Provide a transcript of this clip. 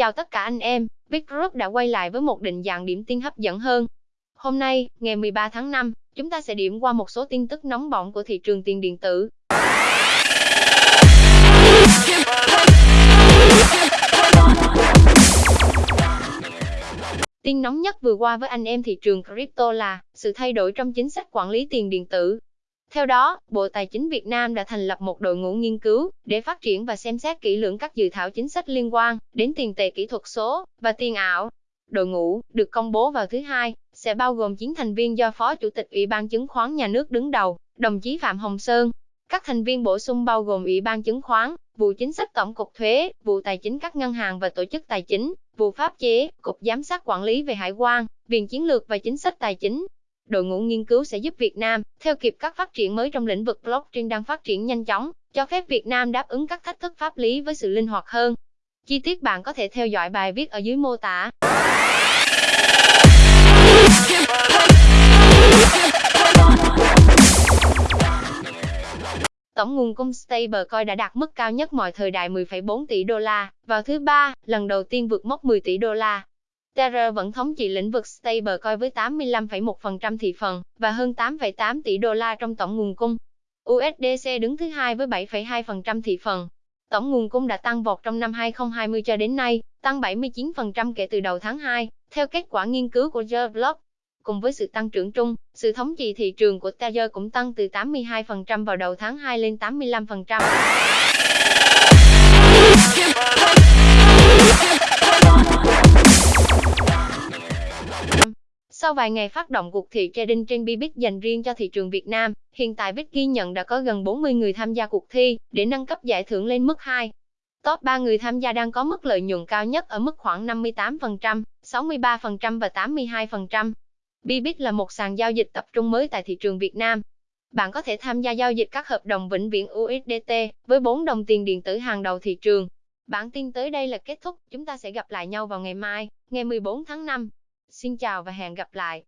Chào tất cả anh em, Big Group đã quay lại với một định dạng điểm tin hấp dẫn hơn. Hôm nay, ngày 13 tháng 5, chúng ta sẽ điểm qua một số tin tức nóng bỏng của thị trường tiền điện tử. Tin nóng nhất vừa qua với anh em thị trường crypto là sự thay đổi trong chính sách quản lý tiền điện tử. Theo đó, Bộ Tài chính Việt Nam đã thành lập một đội ngũ nghiên cứu để phát triển và xem xét kỹ lưỡng các dự thảo chính sách liên quan đến tiền tệ kỹ thuật số và tiền ảo. Đội ngũ được công bố vào thứ hai sẽ bao gồm 9 thành viên do Phó Chủ tịch Ủy ban Chứng khoán Nhà nước đứng đầu, đồng chí Phạm Hồng Sơn. Các thành viên bổ sung bao gồm Ủy ban Chứng khoán, vụ chính sách tổng cục thuế, vụ tài chính các ngân hàng và tổ chức tài chính, vụ pháp chế, cục giám sát quản lý về hải quan, viện chiến lược và chính sách tài chính, đội ngũ nghiên cứu sẽ giúp Việt Nam theo kịp các phát triển mới trong lĩnh vực blockchain đang phát triển nhanh chóng, cho phép Việt Nam đáp ứng các thách thức pháp lý với sự linh hoạt hơn. Chi tiết bạn có thể theo dõi bài viết ở dưới mô tả. Tổng nguồn cung stablecoin đã đạt mức cao nhất mọi thời đại 10,4 tỷ đô la vào thứ ba, lần đầu tiên vượt mốc 10 tỷ đô la. Tether vẫn thống trị lĩnh vực stablecoin với 85,1% thị phần và hơn 8,8 tỷ đô la trong tổng nguồn cung. USDC đứng thứ hai với 7,2% thị phần. Tổng nguồn cung đã tăng vọt trong năm 2020 cho đến nay, tăng 79% kể từ đầu tháng 2, theo kết quả nghiên cứu của Block. Cùng với sự tăng trưởng chung, sự thống trị thị trường của Tether cũng tăng từ 82% vào đầu tháng 2 lên 85%. Sau vài ngày phát động cuộc thi trading trên Bybit dành riêng cho thị trường Việt Nam, hiện tại Bit ghi nhận đã có gần 40 người tham gia cuộc thi để nâng cấp giải thưởng lên mức 2. Top 3 người tham gia đang có mức lợi nhuận cao nhất ở mức khoảng 58%, 63% và 82%. Bybit là một sàn giao dịch tập trung mới tại thị trường Việt Nam. Bạn có thể tham gia giao dịch các hợp đồng vĩnh viễn USDT với 4 đồng tiền điện tử hàng đầu thị trường. Bản tin tới đây là kết thúc, chúng ta sẽ gặp lại nhau vào ngày mai, ngày 14 tháng 5. Xin chào và hẹn gặp lại.